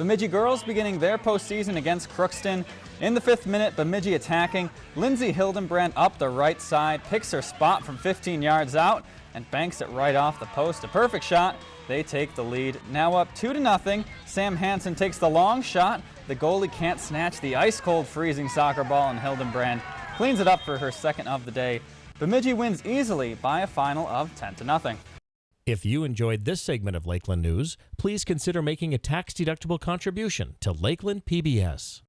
Bemidji girls beginning their postseason against Crookston. In the fifth minute, Bemidji attacking. Lindsay Hildenbrand up the right side, picks her spot from 15 yards out and banks it right off the post. A perfect shot. They take the lead. Now up 2 to nothing. Sam Hansen takes the long shot. The goalie can't snatch the ice-cold freezing soccer ball and Hildenbrand cleans it up for her second of the day. Bemidji wins easily by a final of 10 to nothing. If you enjoyed this segment of Lakeland News, please consider making a tax-deductible contribution to Lakeland PBS.